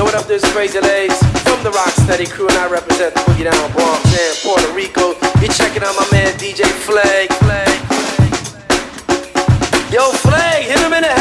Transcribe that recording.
What up this crazy Legs from the Rock Steady crew, and I represent the Boogie Down Bronx and Puerto Rico. You're checking out my man DJ Flag. Yo, Flag, hit him in the head.